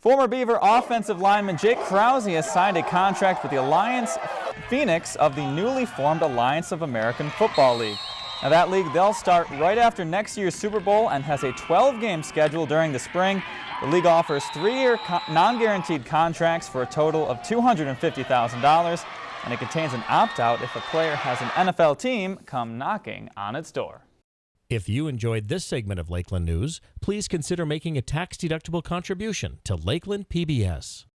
Former Beaver offensive lineman Jake Krause has signed a contract with the Alliance Phoenix of the newly formed Alliance of American Football League. Now that league, they'll start right after next year's Super Bowl and has a 12-game schedule during the spring. The league offers three-year non-guaranteed contracts for a total of $250,000, and it contains an opt-out if a player has an NFL team come knocking on its door. If you enjoyed this segment of Lakeland News, please consider making a tax-deductible contribution to Lakeland PBS.